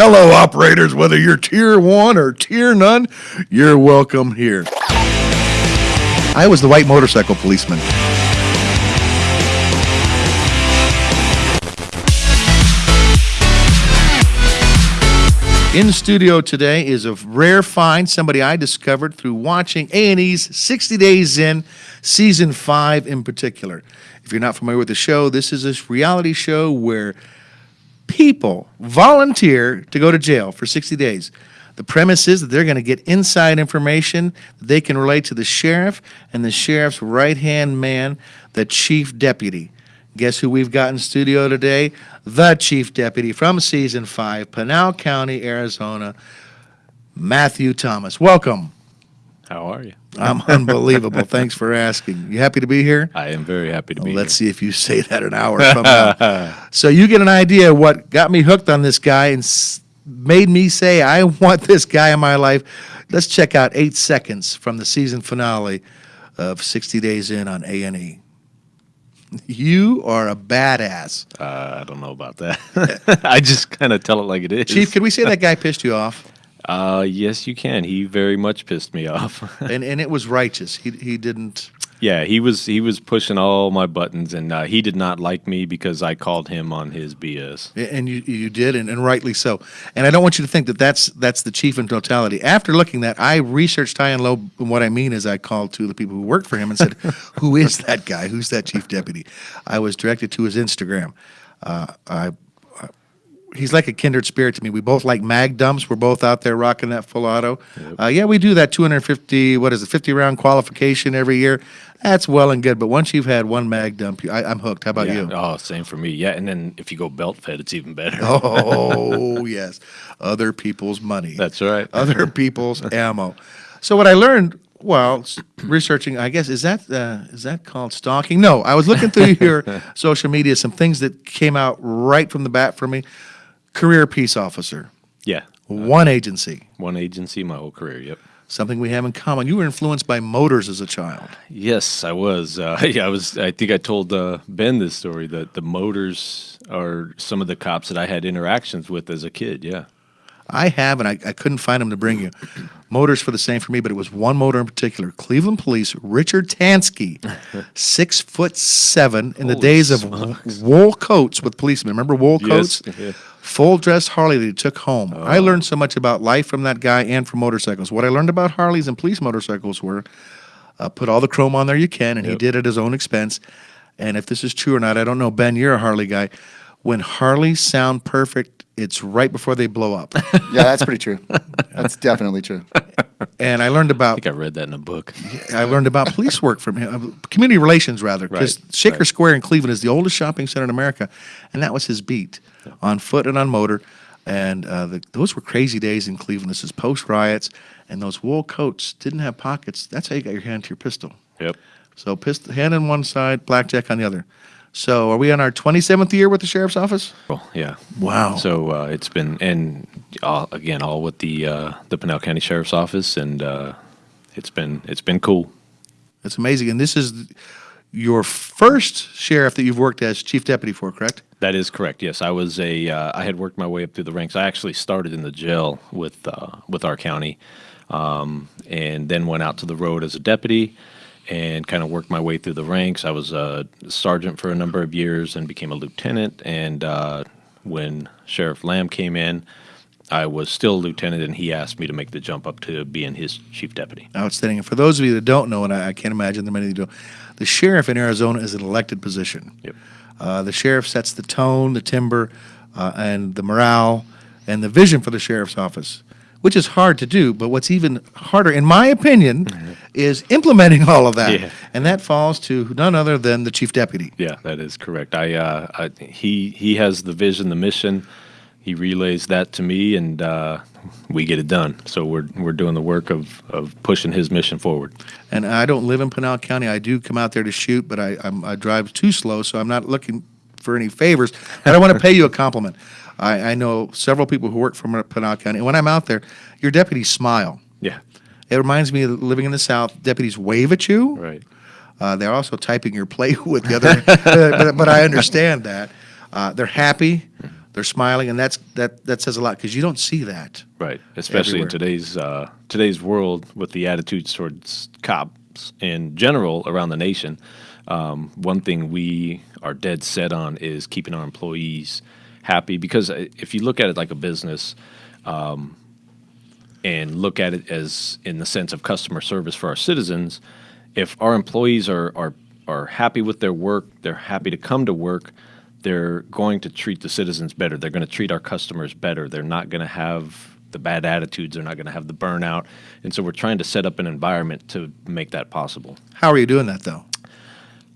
Hello, operators, whether you're tier one or tier none, you're welcome here. I was the white motorcycle policeman. In studio today is a rare find, somebody I discovered through watching A&E's 60 Days In, Season 5 in particular. If you're not familiar with the show, this is a reality show where people volunteer to go to jail for 60 days. The premise is that they're going to get inside information that they can relate to the sheriff and the sheriff's right-hand man, the chief deputy. Guess who we've got in studio today? The chief deputy from season five, Pinal County, Arizona, Matthew Thomas. Welcome. How are you? I'm unbelievable. Thanks for asking. You happy to be here? I am very happy to be here. Let's here. see if you say that an hour from now. so you get an idea of what got me hooked on this guy and made me say I want this guy in my life. Let's check out eight seconds from the season finale of 60 Days In on A and E. You are a badass, Uh, I don't know about that. I just kind of tell it like it is. Chief. Could we say that guy pissed you off? Uh, yes, you can. He very much pissed me off. And and it was righteous. He he didn't. yeah, he was he was pushing all my buttons, and uh, he did not like me because I called him on his BS. And you you did, and, and rightly so. And I don't want you to think that that's that's the chief in totality. After looking that, I researched high and low. And what I mean is, I called to the people who worked for him and said, "Who is that guy? Who's that chief deputy?" I was directed to his Instagram. Uh, I, I- he's like a kindred spirit to me. We both like mag dumps. We're both out there rocking that full auto. Uh, yeah, we do that 250. What is it? 50 round qualification every year. That's well and good. But once you've had one mag dump, I, I'm hooked. How about yeah. you? Oh, same for me. Yeah, and then if you go belt fed, it's even better. Oh, yes. Other people's money. That's right. Other people's ammo. So what I learned while s- researching, I guess, is that uh, is that called stalking? No, I was looking through your social media, some things that came out right from the bat for me. Career peace officer, yeah, one agency, one agency my whole career. Yep. something we have in common. You were influenced by motors as a child. Yes, I was. Uh, yeah, I was. I think I told uh, Ben this story that the motors are some of the cops that I had interactions with as a kid. Yeah. I have, and I, I couldn't find them to bring you. Motors for the same for me, but it was one motor in particular. Cleveland Police, Richard Tansky, six foot seven in the Holy days of wool coats with policemen. Remember wool Yes, coats? yeah. Full dress Harley that he took home. I learned so much about life from that guy and from motorcycles. What I learned about Harleys and police motorcycles were uh, put all the chrome on there you can, and he did it at his own expense. And if this is true or not, I don't know. Ben, you're a Harley guy. When Harleys sound perfect, it's right before they blow up. Yeah, that's pretty true. That's definitely true. and I learned about. I think I read that in a book. I learned about police work from him, uh, community relations rather, because Right, Shaker right. Square in Cleveland is the oldest shopping center in America, and that was his beat, on foot and on motor, and uh, the, those were crazy days in Cleveland. This is post riots, and those wool coats didn't have pockets. That's how you got your hand to your pistol. Yep. So pistol hand on one side, blackjack on the other. So are we on our 27th year with the sheriff's office? Well, yeah. Wow. So uh, it's been, and all, again, all with the uh, the Pinal County Sheriff's Office, and uh, it's been it's been cool. It's amazing, and this is your first sheriff that you've worked as chief deputy for, correct? That is correct. Yes, I was a. Uh, I had worked my way up through the ranks. I actually started in the jail with uh, with our county, um, and then went out to the road as a deputy, and kind of worked my way through the ranks. I was a sergeant for a number of years and became a lieutenant. And uh, when Sheriff Lamb came in, I was still a lieutenant, and he asked me to make the jump up to being his chief deputy. Outstanding. And for those of you that don't know, and I, I can't imagine that many of you do, the sheriff in Arizona is an elected position. Yep. Uh, the sheriff sets the tone, the timber, uh, and the morale, and the vision for the sheriff's office, which is hard to do. But what's even harder, in my opinion, is implementing all of that. Mm-hmm. Yeah. And that falls to none other than the chief deputy. Yeah, that is correct. I, uh, I he he has the vision, the mission. He relays that to me, and uh, we get it done. So we're we're doing the work of of pushing his mission forward. And I don't live in Pinal County. I do come out there to shoot, but I, I'm, I drive too slow, so I'm not looking for any favors. But I want to pay you a compliment. I, I know several people who work for Pinal County, and when I'm out there, your deputies smile. Yeah, It reminds me of living in the South. Deputies wave at you. right. Uh, they're also typing your play with the other, but, but I understand that. Uh, they're happy. They're smiling, and that's that that says a lot because you don't see that. Right, especially Everywhere. in today's uh, today's world with the attitudes towards cops in general around the nation. Um, one thing we are dead set on is keeping our employees happy because uh, if you look at it like a business um, and look at it as in the sense of customer service for our citizens, if our employees are are are happy with their work, they're happy to come to work, they're going to treat the citizens better. They're going to treat our customers better. They're not going to have the bad attitudes. They're not going to have the burnout. And so we're trying to set up an environment to make that possible. How are you doing that though?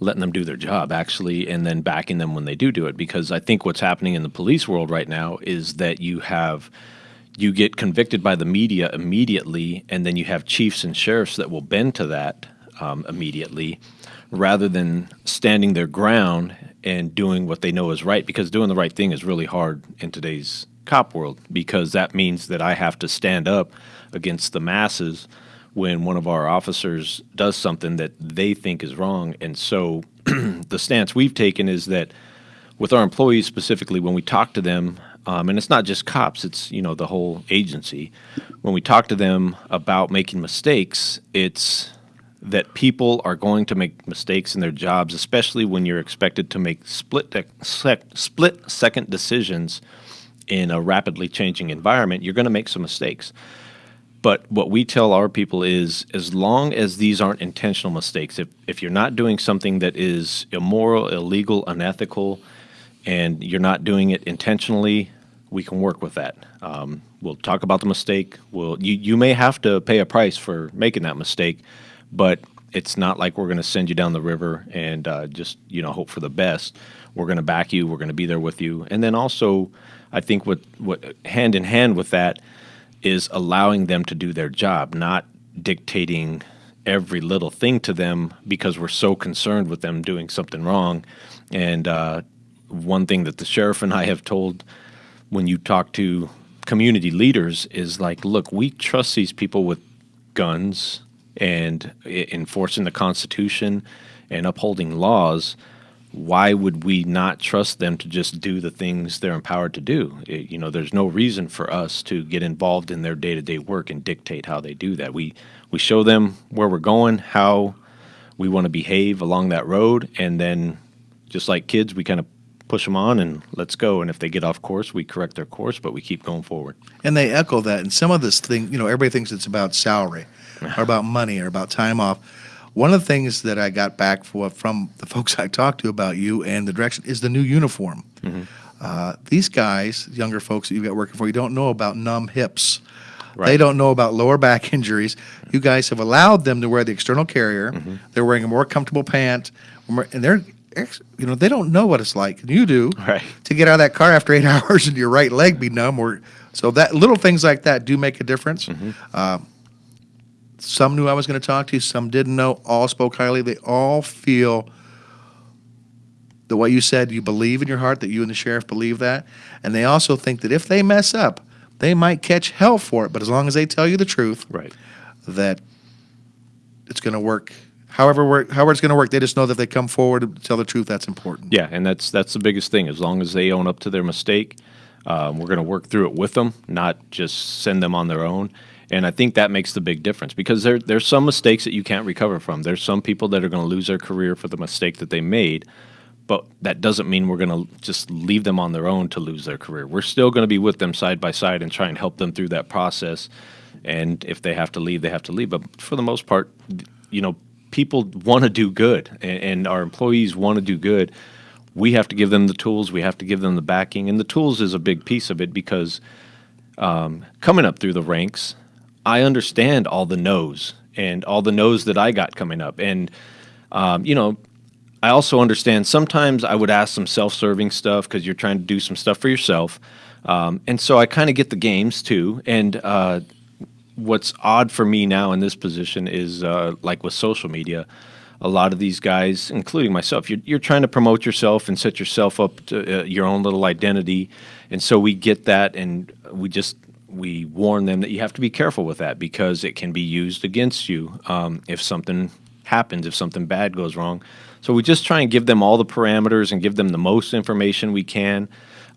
Letting them do their job, actually, and then backing them when they do do it. Because I think what's happening in the police world right now is that you have you get convicted by the media immediately, and then you have chiefs and sheriffs that will bend to that um, immediately, rather than standing their ground and doing what they know is right. Because doing the right thing is really hard in today's cop world, because that means that I have to stand up against the masses when one of our officers does something that they think is wrong. And so the stance we've taken is that with our employees specifically, when we talk to them, um, and it's not just cops, it's you know the whole agency. When we talk to them about making mistakes, it's that people are going to make mistakes in their jobs, especially when you're expected to make split sec, split second decisions in a rapidly changing environment. You're going to make some mistakes. But what we tell our people is as long as these aren't intentional mistakes, if, if you're not doing something that is immoral, illegal, unethical, and you're not doing it intentionally, we can work with that. Um, we'll talk about the mistake. We'll, you, you may have to pay a price for making that mistake, but it's not like we're going to send you down the river and uh, just you know hope for the best. We're going to back you. We're going to be there with you. And then also, I think what what hand in hand with that is allowing them to do their job, not dictating every little thing to them because we're so concerned with them doing something wrong. And uh, one thing that the sheriff and I have told when you talk to community leaders is like, look, we trust these people with guns and e- enforcing the Constitution and upholding laws. Why would we not trust them to just do the things they're empowered to do? It- you know, there's no reason for us to get involved in their day-to-day work and dictate how they do that. We we show them where we're going, how we want to behave along that road, and then just like kids, we kind of push them on and let's go. And if they get off course, we correct their course, but we keep going forward. And they echo that. And some of this thing, you know, everybody thinks it's about salary or about money or about time off. One of the things that I got back for, from the folks I talked to about you and the direction is the new uniform. Uh, these guys, younger folks that you've got working for you, don't know about numb hips. They don't know about lower back injuries. You guys have allowed them to wear the external carrier. They're wearing a more comfortable pant, and they're, you know, they don't know what it's like. You do Right. to get out of that car after eight hours and your right leg be numb or so that little things like that do make a difference uh, some knew i was going to talk to you some didn't know all spoke highly they all feel the way you said you believe in your heart that you and the sheriff believe that and they also think that if they mess up they might catch hell for it but as long as they tell you the truth Right. that it's going to work however work however it's going to work they just know that if they come forward and tell the truth that's important Yeah, and that's that's the biggest thing. As long as they own up to their mistake, um, we're going to work through it with them, not just send them on their own. And I think that makes the big difference because there there's some mistakes that you can't recover from. There's some people that are going to lose their career for the mistake that they made, but that doesn't mean we're going to just leave them on their own to lose their career. We're still going to be with them side by side and try and help them through that process. And if they have to leave, they have to leave. But for the most part, you know, people want to do good, and, and our employees want to do good. We have to give them the tools. We have to give them the backing, and the tools is a big piece of it because um, coming up through the ranks, I understand all the no's and all the no's that I got coming up, and um, you know, I also understand sometimes I would ask some self-serving stuff because you're trying to do some stuff for yourself, um, and so I kind of get the games too. And uh, what's odd for me now in this position is uh, like with social media, a lot of these guys, including myself, you're, you're trying to promote yourself and set yourself up to uh, your own little identity, and so we get that, and we just we warn them that you have to be careful with that because it can be used against you um, if something happens, if something bad goes wrong. So we just try and give them all the parameters and give them the most information we can.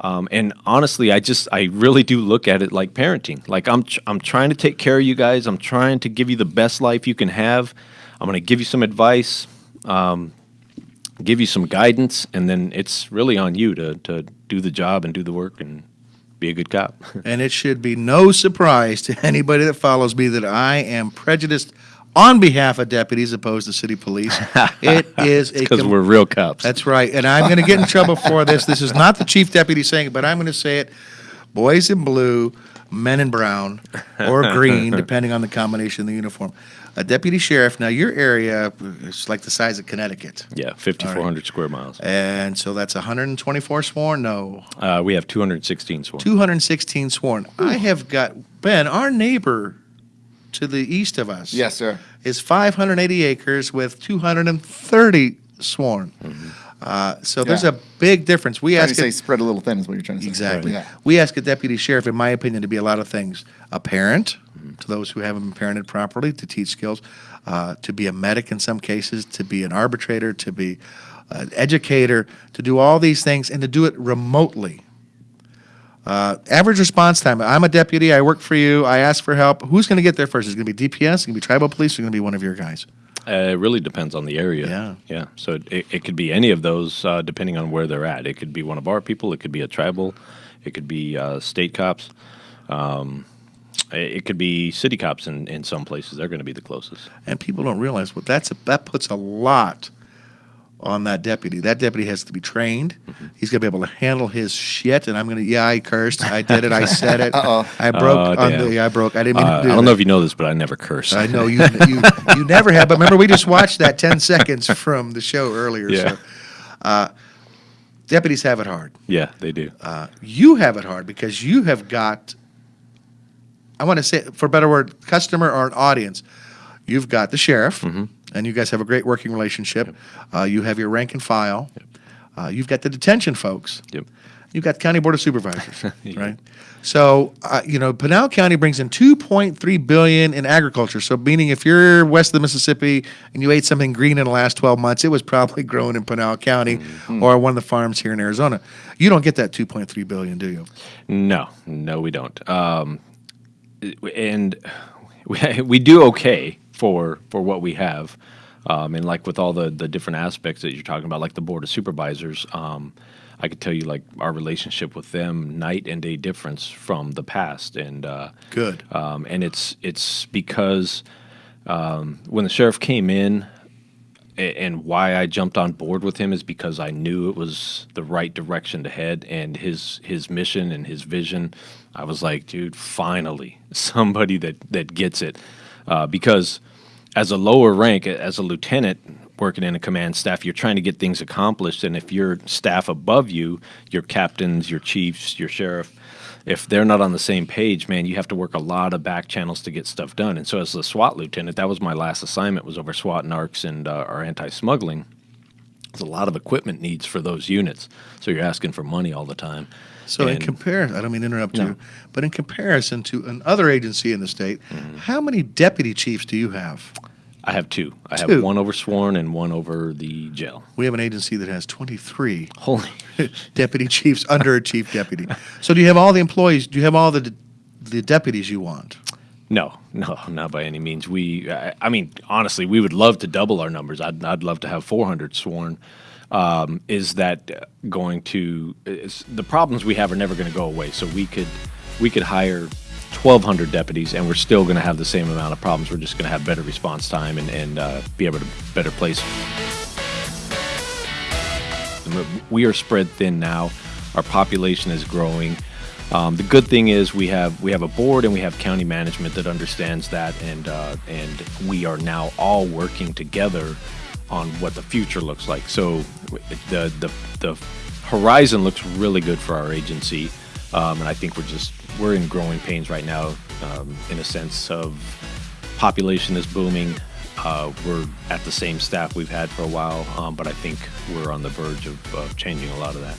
Um, and honestly, I just I really do look at it like parenting. Like I'm I'm trying to take care of you guys. I'm trying to give you the best life you can have. I'm going to give you some advice, um, give you some guidance, and then it's really on you to to do the job and do the work and be a good cop. And it should be no surprise to anybody that follows me that I am prejudiced on behalf of deputies opposed to city police. It is Because we're real cops. That's right. And I'm going to get in trouble for this. This is not the chief deputy saying it, but I'm going to say it. Boys in blue, men in brown, or green, depending on the combination of the uniform. A deputy sheriff, now your area is like the size of Connecticut. yeah, 5,400 square miles. And so that's 124 sworn? No, Uh, we have 216 sworn. 216 sworn. I have got, Ben, our neighbor to the east of us Yes, sir. is 580 acres with 230 sworn. Uh, so there's Mm-hmm. Yeah. a big difference. We Trying to ask say a, spread a little thin is what you're trying to say. exactly. Yeah. We ask a deputy sheriff, in my opinion, to be a lot of things: a parent to those who haven't been parented properly, to teach skills, uh, to be a medic in some cases, to be an arbitrator, to be an educator, to do all these things, and to do it remotely. Uh, average response time. I'm a deputy. I work for you. I ask for help. Who's going to get there first? Is it going to be DPS? Is it going to be tribal police? Or going to be one of your guys? Uh, it really depends on the area. Yeah. Yeah. So it, it could be any of those uh, depending on where they're at. It could be one of our people. It could be a tribal. It could be uh, state cops. Um, it it could be city cops in, in some places. They're going to be the closest. and people don't realize what that's a, that puts a lot on that deputy. That deputy has to be trained. He's going to be able to handle his shit. And I'm going to, yeah, I cursed. I did it. I said it. Uh-oh. I broke Oh, on damn. the. I broke. I didn't mean Uh, to do I don't that. know if you know this, but I never curse. I know you, you. You never have. But remember, we just watched that 10 seconds from the show earlier. Yeah. So, uh, deputies have it hard. Yeah, they do. Uh, you have it hard because you have got. I want to say, for a better word, customer or an audience. You've got the sheriff, Mm-hmm. and you guys have a great working relationship. Uh, you have your rank and file. Uh, you've got the detention folks. Yep. You've got county board of supervisors, right? So, uh, you know, Pinal County brings in 2.3 billion in agriculture. So, meaning if you're west of the Mississippi and you ate something green in the last 12 months, it was probably grown in Pinal County Mm-hmm. or one of the farms here in Arizona. You don't get that 2.3 billion, do you? No, no, we don't. Um, and we, we do okay for for what we have. Um, and like with all the the different aspects that you're talking about, like the board of supervisors, um, I could tell you like our relationship with them night and day difference from the past. And uh, Good. um, and it's it's because um, when the sheriff came in, and why I jumped on board with him is because I knew it was the right direction to head, and his his mission and his vision. I was like, dude, finally somebody that that gets it, uh, because as a lower rank, as a lieutenant working in a command staff, you're trying to get things accomplished, and if your staff above you, your captains, your chiefs, your sheriff, if they're not on the same page, man, you have to work a lot of back channels to get stuff done. And so, as a SWAT lieutenant, that was my last assignment was over SWAT narcs and uh, our anti-smuggling. There's a lot of equipment needs for those units, so you're asking for money all the time. So, in And- comparison, I don't mean to interrupt No. you, but in comparison to another agency in the state, Mm-hmm. how many deputy chiefs do you have? I have two. I Two. have one over sworn and one over the jail. We have an agency that has 23 Holy, deputy chiefs under a chief deputy. So, do you have all the employees? Do you have all the the deputies you want? no, no, not by any means. We, I, I mean, honestly, we would love to double our numbers. I'd, I'd love to have 400 sworn. Um, is that going to? The problems we have are never going to go away. So we could, we could hire 1,200 deputies, and we're still going to have the same amount of problems. We're just going to have better response time and and uh, be able to better place. We are spread thin now. Our population is growing. Um, the good thing is we have we have a board and we have county management that understands that, and uh, and we are now all working together on what the future looks like. So the the the horizon looks really good for our agency, um, and I think we're just we're in growing pains right now, um, in a sense of population is booming. Uh, we're at the same staff we've had for a while, um, but I think we're on the verge of, of changing a lot of that.